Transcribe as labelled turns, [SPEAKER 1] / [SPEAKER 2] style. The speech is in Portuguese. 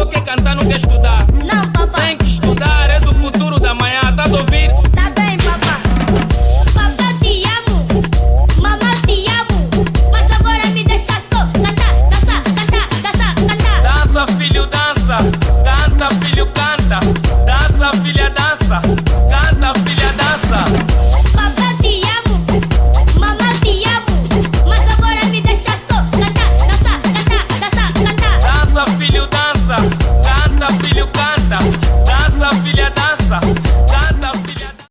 [SPEAKER 1] só quer cantar, não quer estudar.
[SPEAKER 2] Não, papá. Tem
[SPEAKER 1] que estudar, és o futuro da manhã, Tá a ouvir?
[SPEAKER 2] Tá bem, papá. Papá, te amo. Mamá, te amo. Mas agora me deixa só. Cantar, dança, cantar, dança. cantar.
[SPEAKER 1] Dança, filho, dança. Canta, filho, canta. Dança, filha, dança. dança, canta filho canta, dança filha dança.